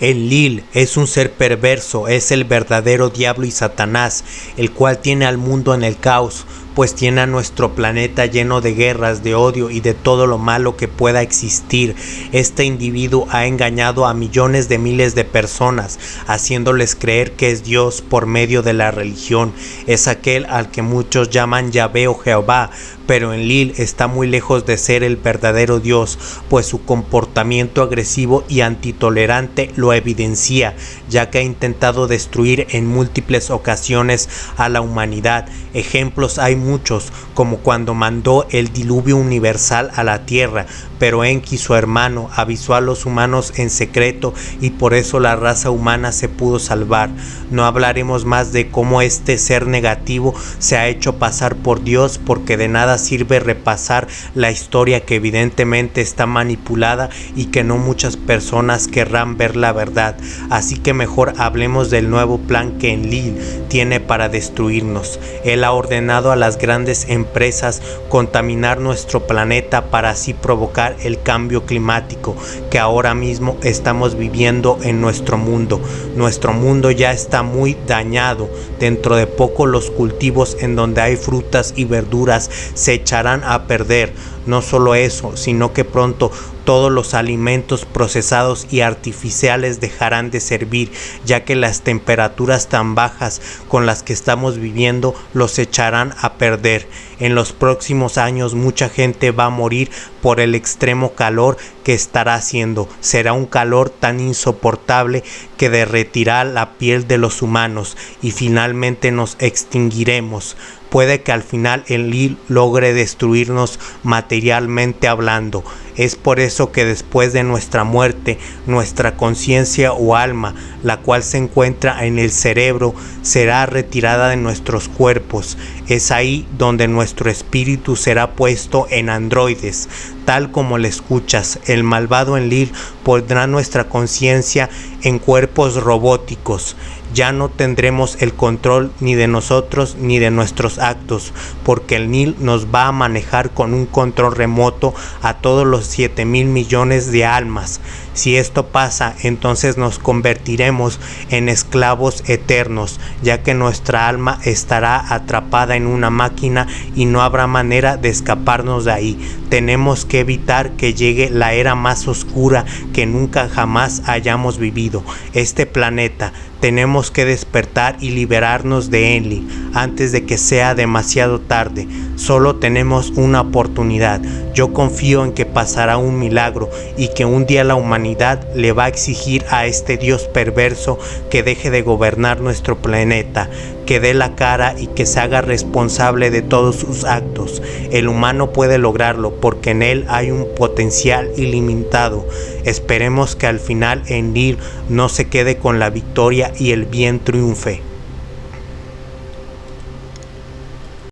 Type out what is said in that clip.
El Lil es un ser perverso, es el verdadero diablo y Satanás, el cual tiene al mundo en el caos, pues tiene a nuestro planeta lleno de guerras, de odio y de todo lo malo que pueda existir. Este individuo ha engañado a millones de miles de personas, haciéndoles creer que es Dios por medio de la religión. Es aquel al que muchos llaman Yahvé o Jehová, pero en Lil está muy lejos de ser el verdadero Dios, pues su comportamiento agresivo y antitolerante lo evidencia, ya que ha intentado destruir en múltiples ocasiones a la humanidad. Ejemplos hay muchos, como cuando mandó el diluvio universal a la tierra, pero Enki, su hermano, avisó a los humanos en secreto y por eso la raza humana se pudo salvar. No hablaremos más de cómo este ser negativo se ha hecho pasar por Dios porque de nada sirve repasar la historia que evidentemente está manipulada y que no muchas personas querrán ver la verdad. Así que mejor hablemos del nuevo plan que Enlil tiene para destruirnos. Él ha ordenado a las grandes empresas contaminar nuestro planeta para así provocar el cambio climático que ahora mismo estamos viviendo en nuestro mundo. Nuestro mundo ya está muy dañado. Dentro de poco los cultivos en donde hay frutas y verduras se echarán a perder. No solo eso, sino que pronto todos los alimentos procesados y artificiales dejarán de servir, ya que las temperaturas tan bajas con las que estamos viviendo los echarán a perder. En los próximos años mucha gente va a morir por el extremo calor que estará haciendo. Será un calor tan insoportable que derretirá la piel de los humanos y finalmente nos extinguiremos. Puede que al final el Lil logre destruirnos materialmente hablando. Es por eso que después de nuestra muerte, nuestra conciencia o alma, la cual se encuentra en el cerebro, será retirada de nuestros cuerpos. Es ahí donde nuestro espíritu será puesto en androides, tal como le escuchas. El malvado Enlil pondrá nuestra conciencia en cuerpos robóticos ya no tendremos el control ni de nosotros ni de nuestros actos, porque el NIL nos va a manejar con un control remoto a todos los 7 mil millones de almas. Si esto pasa, entonces nos convertiremos en esclavos eternos, ya que nuestra alma estará atrapada en una máquina y no habrá manera de escaparnos de ahí. Tenemos que evitar que llegue la era más oscura que nunca jamás hayamos vivido. Este planeta tenemos que despertar y liberarnos de Enli antes de que sea demasiado tarde. Solo tenemos una oportunidad. Yo confío en que pasará un milagro y que un día la humanidad le va a exigir a este Dios perverso que deje de gobernar nuestro planeta, que dé la cara y que se haga responsable de todos sus actos. El humano puede lograrlo porque en él hay un potencial ilimitado. Esperemos que al final Enlil no se quede con la y el bien triunfe.